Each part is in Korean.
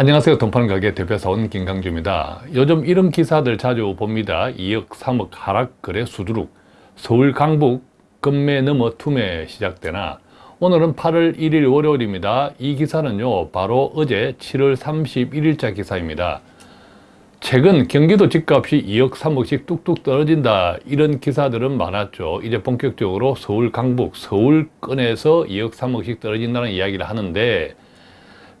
안녕하세요. 돈파는 가게 대표사원 김강주입니다. 요즘 이런 기사들 자주 봅니다. 2억, 3억 하락 거래 수두룩 서울 강북 금매 넘어 투매 시작되나 오늘은 8월 1일 월요일입니다. 이 기사는요 바로 어제 7월 31일자 기사입니다. 최근 경기도 집값이 2억 3억씩 뚝뚝 떨어진다 이런 기사들은 많았죠. 이제 본격적으로 서울 강북 서울권에서 2억 3억씩 떨어진다는 이야기를 하는데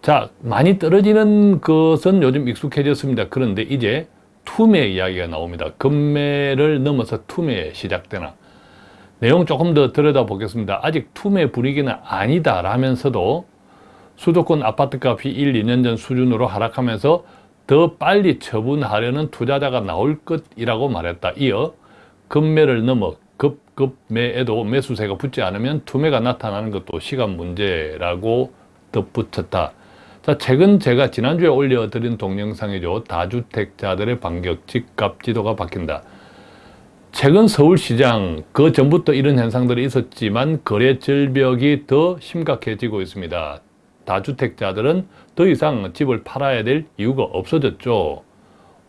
자 많이 떨어지는 것은 요즘 익숙해졌습니다. 그런데 이제 투매 이야기가 나옵니다. 금매를 넘어서 투매 시작되나 내용 조금 더 들여다보겠습니다. 아직 투매 분위기는 아니다 라면서도 수도권 아파트값이 1, 2년 전 수준으로 하락하면서 더 빨리 처분하려는 투자자가 나올 것이라고 말했다. 이어 금매를 넘어 급급매에도 매수세가 붙지 않으면 투매가 나타나는 것도 시간 문제라고 덧붙였다. 자, 최근 제가 지난주에 올려드린 동영상이죠. 다주택자들의 반격, 집 값 지도가 바뀐다. 최근 서울시장, 그 전부터 이런 현상들이 있었지만 거래 절벽이 더 심각해지고 있습니다. 다주택자들은 더 이상 집을 팔아야 될 이유가 없어졌죠.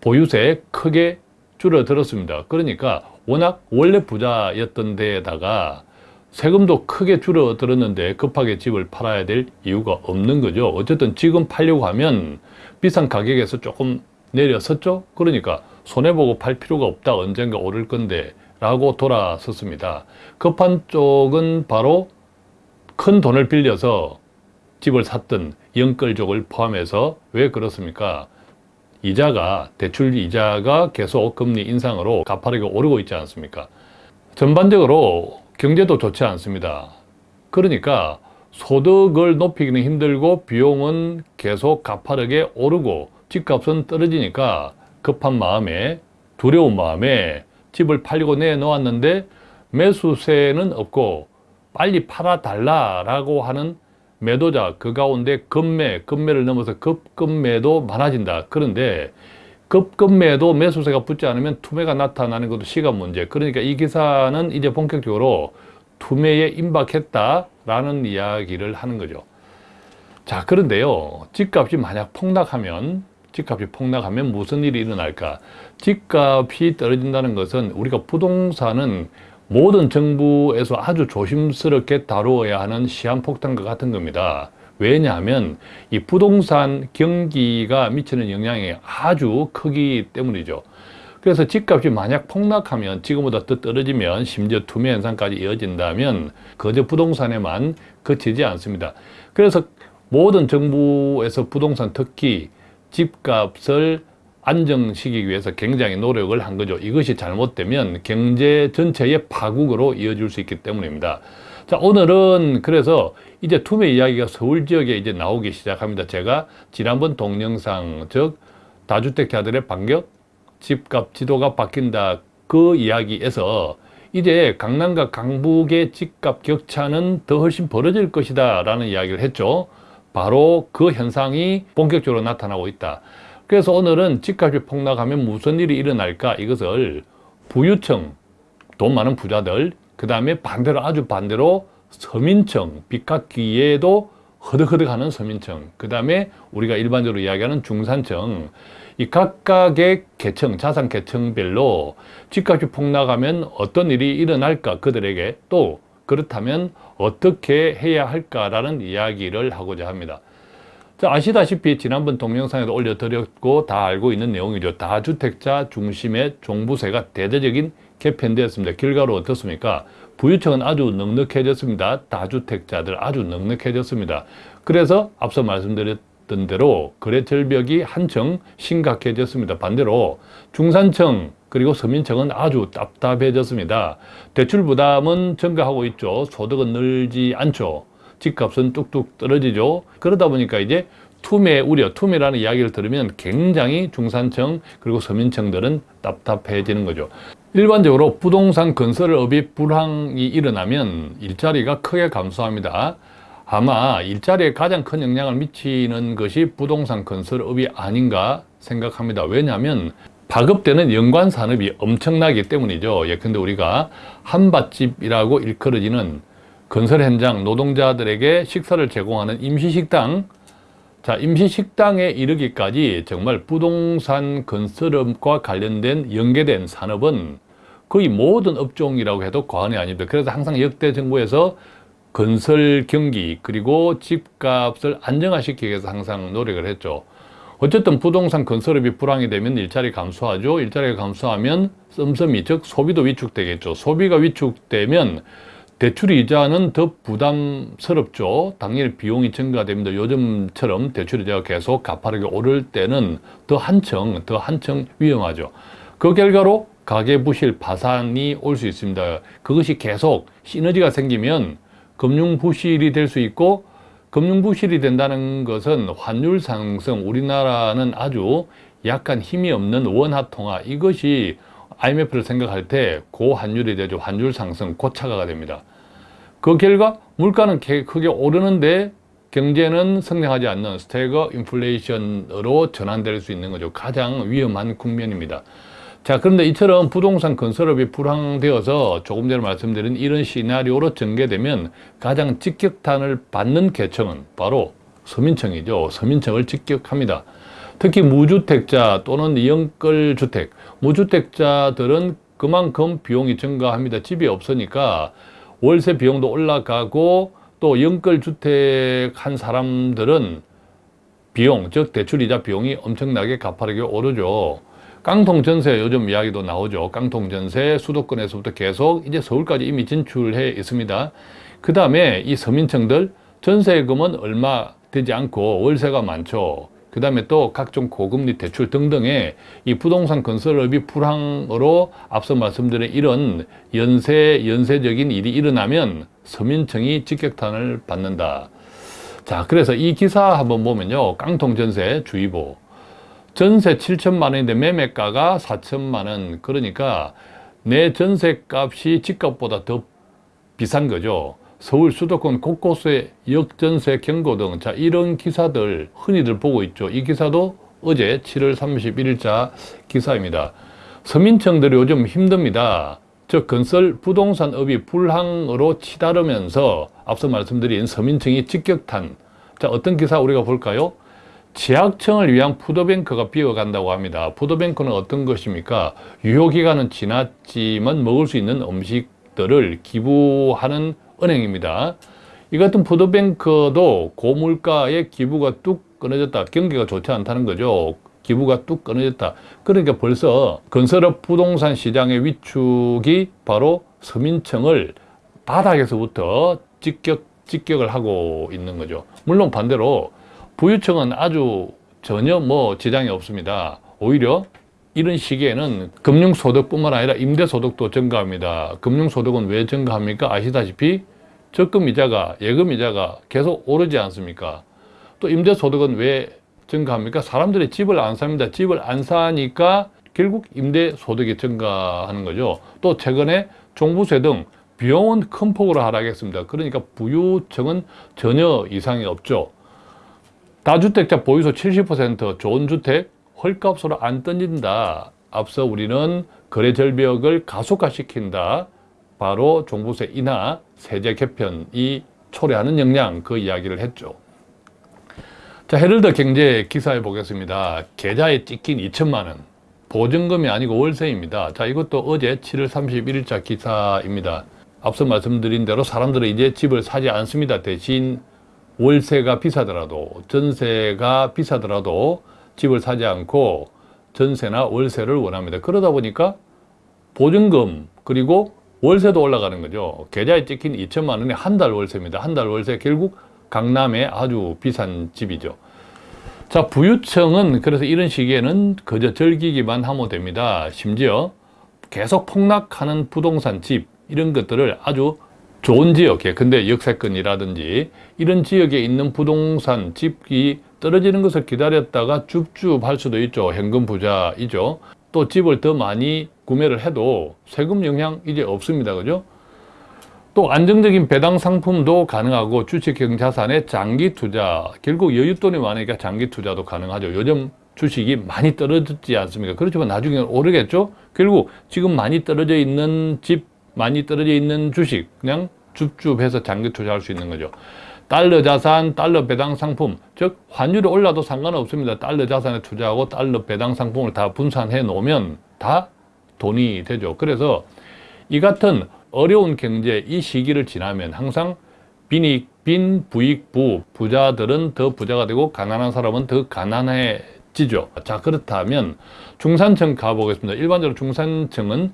보유세 크게 줄어들었습니다. 그러니까 워낙 원래 부자였던 데에다가 세금도 크게 줄어들었는데 급하게 집을 팔아야 될 이유가 없는 거죠. 어쨌든 지금 팔려고 하면 비싼 가격에서 조금 내려섰죠. 그러니까 손해보고 팔 필요가 없다. 언젠가 오를 건데 라고 돌아섰습니다. 급한 쪽은 바로 큰 돈을 빌려서 집을 샀던 영끌족을 포함해서 왜 그렇습니까? 이자가 대출 이자가 계속 금리 인상으로 가파르게 오르고 있지 않습니까? 전반적으로 경제도 좋지 않습니다. 그러니까 소득을 높이기는 힘들고 비용은 계속 가파르게 오르고 집값은 떨어지니까 급한 마음에 두려운 마음에 집을 팔리고 내놓았는데 매수세는 없고 빨리 팔아달라라고 하는 매도자 그 가운데 급매, 급매를 넘어서 급급매도 많아진다. 그런데 급급매도 매수세가 붙지 않으면 투매가 나타나는 것도 시간 문제. 그러니까 이 기사는 이제 본격적으로 투매에 임박했다라는 이야기를 하는 거죠. 자, 그런데요. 집값이 만약 폭락하면 집값이 폭락하면 무슨 일이 일어날까? 집값이 떨어진다는 것은 우리가 부동산은 모든 정부에서 아주 조심스럽게 다루어야 하는 시한폭탄과 같은 겁니다. 왜냐하면 이 부동산 경기가 미치는 영향이 아주 크기 때문이죠. 그래서 집값이 만약 폭락하면 지금보다 더 떨어지면 심지어 투매 현상까지 이어진다면 거저 부동산에만 그치지 않습니다. 그래서 모든 정부에서 부동산 특히 집값을 안정시키기 위해서 굉장히 노력을 한 거죠. 이것이 잘못되면 경제 전체의 파국으로 이어질 수 있기 때문입니다. 자, 오늘은 그래서 이제 투매 이야기가 서울 지역에 이제 나오기 시작합니다. 제가 지난번 동영상, 즉, 다주택자들의 반격, 집값 지도가 바뀐다. 그 이야기에서 이제 강남과 강북의 집값 격차는 더 훨씬 벌어질 것이다. 라는 이야기를 했죠. 바로 그 현상이 본격적으로 나타나고 있다. 그래서 오늘은 집값이 폭락하면 무슨 일이 일어날까 이것을 부유층, 돈 많은 부자들, 그 다음에 반대로 아주 반대로 서민층, 빚 갚기에도 허덕허덕하는 서민층, 그 다음에 우리가 일반적으로 이야기하는 중산층, 이 각각의 계층, 자산 계층별로 집값이 폭락하면 어떤 일이 일어날까 그들에게 또 그렇다면 어떻게 해야 할까라는 이야기를 하고자 합니다. 자, 아시다시피 지난번 동영상에도 올려드렸고 다 알고 있는 내용이죠. 다주택자 중심의 종부세가 대대적인 개편되었습니다. 결과로 어떻습니까? 부유층은 아주 넉넉해졌습니다. 다주택자들 아주 넉넉해졌습니다. 그래서 앞서 말씀드렸던 대로 거래 절벽이 한층 심각해졌습니다. 반대로 중산층 그리고 서민층은 아주 답답해졌습니다. 대출 부담은 증가하고 있죠. 소득은 늘지 않죠. 집값은 뚝뚝 떨어지죠. 그러다 보니까 이제 투매 우려, 투매라는 이야기를 들으면 굉장히 중산층 그리고 서민층들은 답답해지는 거죠. 일반적으로 부동산 건설업이 불황이 일어나면 일자리가 크게 감소합니다. 아마 일자리에 가장 큰 영향을 미치는 것이 부동산 건설업이 아닌가 생각합니다. 왜냐하면 파급되는 연관 산업이 엄청나기 때문이죠. 예컨대 우리가 한밭집이라고 일컬어지는 건설 현장 노동자들에게 식사를 제공하는 임시식당 자, 임시식당에 이르기까지 정말 부동산 건설업과 관련된 연계된 산업은 거의 모든 업종이라고 해도 과언이 아닙니다. 그래서 항상 역대 정부에서 건설 경기 그리고 집값을 안정화시키기 위해서 항상 노력을 했죠. 어쨌든 부동산 건설업이 불황이 되면 일자리 감소하죠. 일자리가 감소하면 씀씀이 즉 소비도 위축되겠죠. 소비가 위축되면 대출 이자는 더 부담스럽죠. 당연히 비용이 증가됩니다. 요즘처럼 대출 이자가 계속 가파르게 오를 때는 더 한층, 더 한층 위험하죠. 그 결과로 가계 부실 파산이 올 수 있습니다. 그것이 계속 시너지가 생기면 금융 부실이 될 수 있고 금융 부실이 된다는 것은 환율 상승, 우리나라는 아주 약간 힘이 없는 원화 통화 이것이 IMF를 생각할 때 고환율이 되죠. 환율 상승, 고차가가 됩니다. 그 결과 물가는 크게 오르는데 경제는 성장하지 않는 스태거 인플레이션으로 전환될 수 있는 거죠. 가장 위험한 국면입니다. 자, 그런데 이처럼 부동산 건설업이 불황되어서 조금 전에 말씀드린 이런 시나리오로 전개되면 가장 직격탄을 받는 계층은 바로 서민층이죠. 서민층을 직격합니다. 특히 무주택자 또는 영끌 주택, 무주택자들은 그만큼 비용이 증가합니다. 집이 없으니까 월세 비용도 올라가고 또 영끌주택 한 사람들은 비용, 즉 대출이자 비용이 엄청나게 가파르게 오르죠. 깡통 전세 요즘 이야기도 나오죠. 깡통 전세 수도권에서부터 계속 이제 서울까지 이미 진출해 있습니다. 그 다음에 이 서민층들 전세금은 얼마 되지 않고 월세가 많죠. 그 다음에 또 각종 고금리 대출 등등의 이 부동산 건설업이 불황으로 앞서 말씀드린 이런 연쇄, 연쇄적인 일이 일어나면 서민층이 직격탄을 받는다. 자, 그래서 이 기사 한번 보면요. 깡통 전세 주의보. 전세 7천만 원인데 매매가가 4천만 원 그러니까 내 전세값이 집값보다 더 비싼 거죠 서울 수도권 곳곳에 역전세 경고 등 자 이런 기사들 흔히들 보고 있죠. 이 기사도 어제 7월 31일자 기사입니다. 서민층들이 요즘 힘듭니다. 즉 건설 부동산업이 불황으로 치달으면서 앞서 말씀드린 서민층이 직격탄. 자 어떤 기사 우리가 볼까요? 지하층을 위한 푸드뱅크가 비어간다고 합니다. 푸드뱅크는 어떤 것입니까? 유효기간은 지났지만 먹을 수 있는 음식들을 기부하는 은행입니다. 이 같은 푸드뱅크도 고물가의 기부가 뚝 끊어졌다. 경기가 좋지 않다는 거죠. 기부가 뚝 끊어졌다. 그러니까 벌써 건설업 부동산 시장의 위축이 바로 서민층을 바닥에서부터 직격, 직격을 하고 있는 거죠. 물론 반대로 부유층은 아주 전혀 뭐 지장이 없습니다. 오히려 이런 시기에는 금융소득뿐만 아니라 임대소득도 증가합니다. 금융소득은 왜 증가합니까? 아시다시피 적금 이자가, 예금 이자가 계속 오르지 않습니까? 또 임대소득은 왜 증가합니까? 사람들이 집을 안 삽니다. 집을 안 사니까 결국 임대소득이 증가하는 거죠. 또 최근에 종부세 등 비용은 큰 폭으로 하락했습니다. 그러니까 부유층은 전혀 이상이 없죠. 다주택자 보유소 70% 좋은 주택 헐값으로 안 던진다. 앞서 우리는 거래 절벽을 가속화시킨다. 바로 종부세 인하, 세제 개편이 초래하는 역량 그 이야기를 했죠. 자, 헤럴드 경제 기사에 보겠습니다. 계좌에 찍힌 2천만 원. 보증금이 아니고 월세입니다. 자, 이것도 어제 7월 31일자 기사입니다. 앞서 말씀드린 대로 사람들은 이제 집을 사지 않습니다. 대신 월세가 비싸더라도 전세가 비싸더라도 집을 사지 않고 전세나 월세를 원합니다. 그러다 보니까 보증금 그리고 월세도 올라가는 거죠. 계좌에 찍힌 2천만 원이 한 달 월세입니다. 한 달 월세 결국 강남에 아주 비싼 집이죠. 자 부유층은 그래서 이런 시기에는 그저 즐기기만 하면 됩니다. 심지어 계속 폭락하는 부동산 집 이런 것들을 아주 좋은 지역에 근데 역세권이라든지 이런 지역에 있는 부동산 집이 떨어지는 것을 기다렸다가 줍줍 할 수도 있죠 현금 부자이죠 또 집을 더 많이 구매를 해도 세금 영향 이제 없습니다. 그죠? 또 안정적인 배당 상품도 가능하고 주식형 자산의 장기 투자 결국 여윳돈이 많으니까 장기 투자도 가능하죠. 요즘 주식이 많이 떨어졌지 않습니까? 그렇지만 나중에 오르겠죠? 결국 지금 많이 떨어져 있는 집 많이 떨어져 있는 주식 그냥 줍줍해서 장기 투자할 수 있는 거죠 달러 자산, 달러 배당 상품, 즉 환율이 올라도 상관없습니다. 달러 자산에 투자하고 달러 배당 상품을 다 분산해 놓으면 다 돈이 되죠. 그래서 이 같은 어려운 경제 이 시기를 지나면 항상 빈익, 빈, 부익, 부, 부자들은 더 부자가 되고 가난한 사람은 더 가난해지죠. 자 그렇다면 중산층 가보겠습니다. 일반적으로 중산층은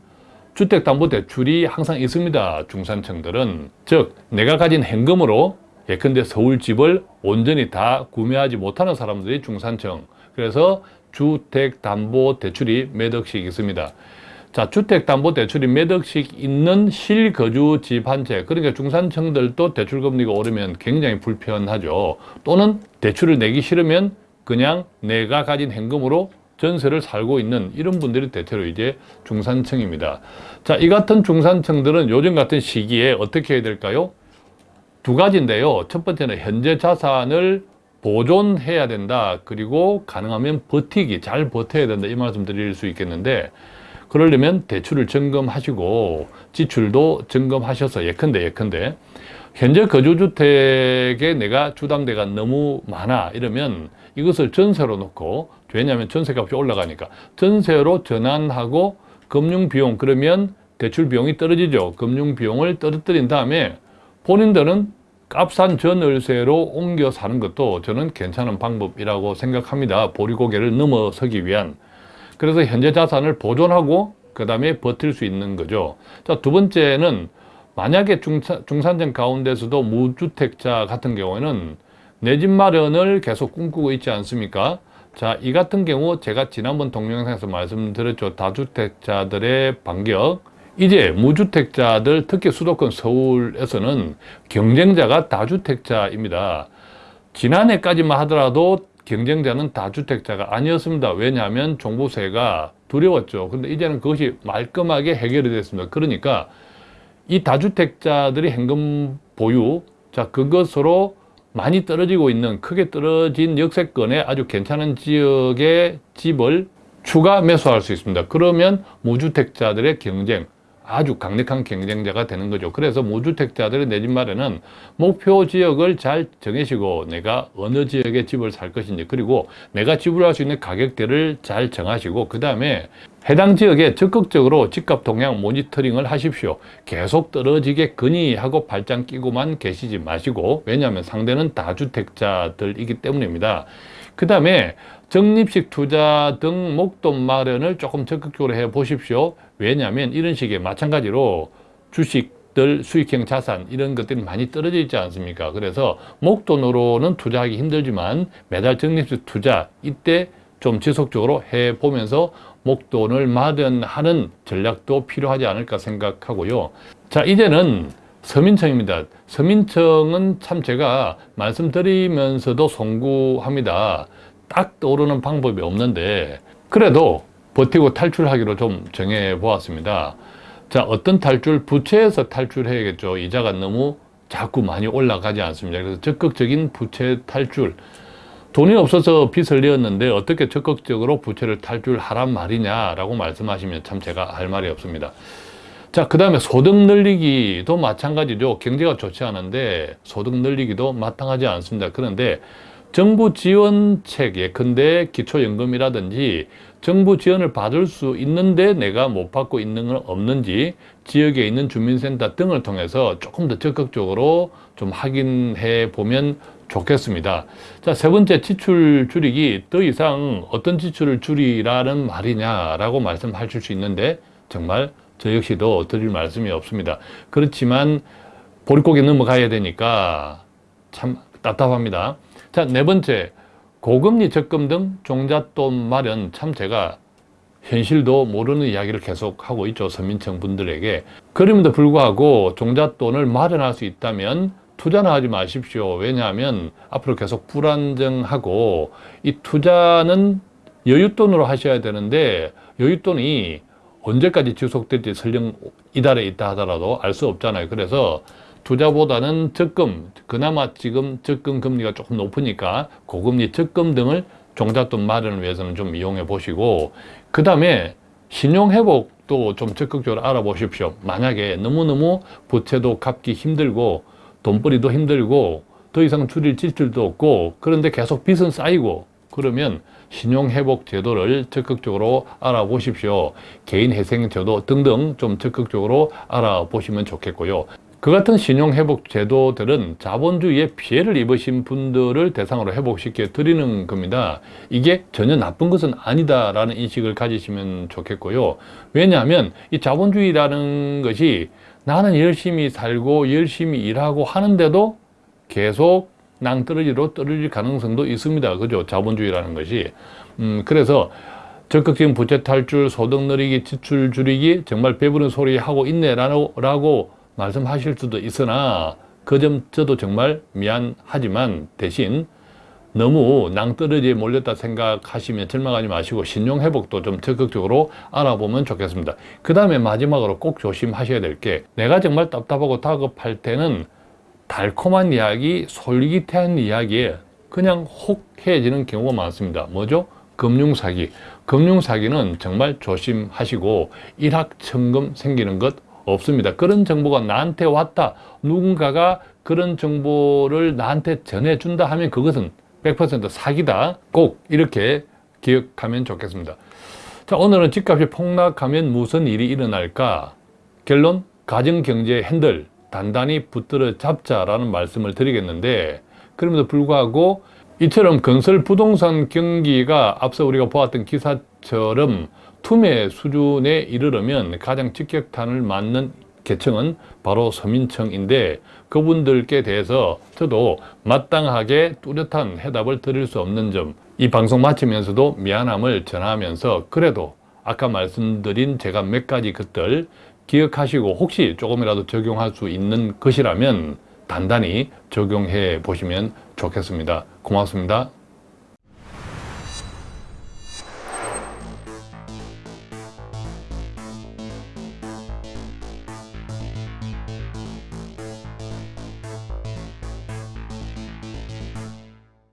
주택담보대출이 항상 있습니다. 중산층들은 즉 내가 가진 현금으로 예컨대 서울집을 온전히 다 구매하지 못하는 사람들이 중산층 그래서 주택담보대출이 몇 억씩 있습니다. 자, 주택담보대출이 몇 억씩 있는 실거주 집 한 채 그러니까 중산층들도 대출금리가 오르면 굉장히 불편하죠. 또는 대출을 내기 싫으면 그냥 내가 가진 현금으로 전세를 살고 있는 이런 분들이 대체로 이제 중산층입니다. 자, 이 같은 중산층들은 요즘 같은 시기에 어떻게 해야 될까요? 두 가지인데요. 첫 번째는 현재 자산을 보존해야 된다. 그리고 가능하면 버티기, 잘 버텨야 된다. 이 말씀 드릴 수 있겠는데 그러려면 대출을 점검하시고 지출도 점검하셔서 예컨대 예컨대 현재 거주주택에 내가 주담대가 너무 많아 이러면 이것을 전세로 놓고 왜냐하면 전세값이 올라가니까 전세로 전환하고 금융비용 그러면 대출 비용이 떨어지죠 금융비용을 떨어뜨린 다음에 본인들은 값싼 전월세로 옮겨 사는 것도 저는 괜찮은 방법이라고 생각합니다 보리고개를 넘어서기 위한 그래서 현재 자산을 보존하고 그 다음에 버틸 수 있는 거죠. 자, 두 번째는 만약에 중산, 중산층 가운데서도 무주택자 같은 경우에는 내 집 마련을 계속 꿈꾸고 있지 않습니까? 자, 이 같은 경우 제가 지난번 동영상에서 말씀드렸죠. 다주택자들의 반격. 이제 무주택자들, 특히 수도권 서울에서는 경쟁자가 다주택자입니다. 지난해까지만 하더라도 경쟁자는 다주택자가 아니었습니다. 왜냐하면 종부세가 두려웠죠. 근데 이제는 그것이 말끔하게 해결이 됐습니다. 그러니까 이 다주택자들이 현금 보유, 자, 그것으로 많이 떨어지고 있는 크게 떨어진 역세권의 아주 괜찮은 지역의 집을 추가 매수할 수 있습니다. 그러면 무주택자들의 경쟁, 아주 강력한 경쟁자가 되는 거죠. 그래서 무주택자들의 내 집 마련은 목표 지역을 잘 정해시고 내가 어느 지역에 집을 살 것인지 그리고 내가 지불할 수 있는 가격대를 잘 정하시고 그 다음에 해당 지역에 적극적으로 집값 동향 모니터링을 하십시오. 계속 떨어지게 근이 하고 발장 끼고만 계시지 마시고 왜냐하면 상대는 다주택자들이기 때문입니다. 그 다음에 적립식 투자 등 목돈 마련을 조금 적극적으로 해 보십시오. 왜냐하면 이런 식의 마찬가지로 주식들 수익형 자산 이런 것들이 많이 떨어져 있지 않습니까? 그래서 목돈으로는 투자하기 힘들지만 매달 적립식 투자 이때 좀 지속적으로 해 보면서 목돈을 마련하는 전략도 필요하지 않을까 생각하고요. 자 이제는 서민청입니다. 서민청은 참 제가 말씀드리면서도 송구합니다. 딱 떠오르는 방법이 없는데 그래도 버티고 탈출하기로 좀 정해 보았습니다. 자, 어떤 탈출? 부채에서 탈출해야겠죠. 이자가 너무 자꾸 많이 올라가지 않습니다. 그래서 적극적인 부채 탈출. 돈이 없어서 빚을 내었는데 어떻게 적극적으로 부채를 탈출하란 말이냐라고 말씀하시면 참 제가 할 말이 없습니다. 자, 그 다음에 소득 늘리기도 마찬가지죠. 경제가 좋지 않은데 소득 늘리기도 마땅하지 않습니다. 그런데 정부 지원책 예컨대 기초연금이라든지 정부 지원을 받을 수 있는데 내가 못 받고 있는 건 없는지 지역에 있는 주민센터 등을 통해서 조금 더 적극적으로 좀 확인해 보면 좋겠습니다. 자, 세 번째 지출 줄이기 더 이상 어떤 지출을 줄이라는 말이냐라고 말씀하실 수 있는데 정말 저 역시도 드릴 말씀이 없습니다. 그렇지만 보릿고개 넘어가야 되니까 참 답답합니다. 자, 네 번째, 고금리 적금 등 종잣돈 마련 참 제가 현실도 모르는 이야기를 계속 하고 있죠. 서민층 분들에게. 그럼에도 불구하고 종잣돈을 마련할 수 있다면 투자는 하지 마십시오. 왜냐하면 앞으로 계속 불안정하고 이 투자는 여윳돈으로 하셔야 되는데 여윳돈이 언제까지 지속될지 설령 이달에 있다 하더라도 알 수 없잖아요. 그래서 투자보다는 적금, 그나마 지금 적금 금리가 조금 높으니까 고금리 적금 등을 종잣돈 마련을 위해서는 좀 이용해 보시고 그 다음에 신용회복도 좀 적극적으로 알아보십시오. 만약에 너무너무 부채도 갚기 힘들고 돈벌이도 힘들고 더 이상 줄일 지출도 없고 그런데 계속 빚은 쌓이고 그러면 신용회복 제도를 적극적으로 알아보십시오. 개인회생제도 등등 좀 적극적으로 알아보시면 좋겠고요. 그 같은 신용회복 제도들은 자본주의에 피해를 입으신 분들을 대상으로 회복시켜 드리는 겁니다. 이게 전혀 나쁜 것은 아니다라는 인식을 가지시면 좋겠고요. 왜냐하면 이 자본주의라는 것이 나는 열심히 살고 열심히 일하고 하는데도 계속 낭떠러지로 떨어질 가능성도 있습니다. 그죠? 자본주의라는 것이. 음, 그래서 적극적인 부채 탈출, 소득 늘리기, 지출 줄이기 정말 배부른 소리 하고 있네라고 라고 말씀하실 수도 있으나 그 점 저도 정말 미안하지만 대신 너무 낭떠러지에 몰렸다 생각하시면 절망하지 마시고 신용회복도 좀 적극적으로 알아보면 좋겠습니다. 그 다음에 마지막으로 꼭 조심하셔야 될 게 내가 정말 답답하고 다급할 때는 달콤한 이야기, 솔깃한 이야기에 그냥 혹해지는 경우가 많습니다. 뭐죠? 금융사기. 금융사기는 정말 조심하시고 일확천금 생기는 것 없습니다. 그런 정보가 나한테 왔다. 누군가가 그런 정보를 나한테 전해준다 하면 그것은 100% 사기다. 꼭 이렇게 기억하면 좋겠습니다. 자, 오늘은 집값이 폭락하면 무슨 일이 일어날까? 결론, 가정경제 핸들 단단히 붙들어 잡자라는 말씀을 드리겠는데 그럼에도 불구하고 이처럼 건설 부동산 경기가 앞서 우리가 보았던 기사처럼 투매 수준에 이르려면 가장 직격탄을 맞는 계층은 바로 서민층인데 그분들께 대해서 저도 마땅하게 뚜렷한 해답을 드릴 수 없는 점 이 방송 마치면서도 미안함을 전하면서 그래도 아까 말씀드린 제가 몇 가지 것들 기억하시고 혹시 조금이라도 적용할 수 있는 것이라면 단단히 적용해 보시면 좋겠습니다. 고맙습니다.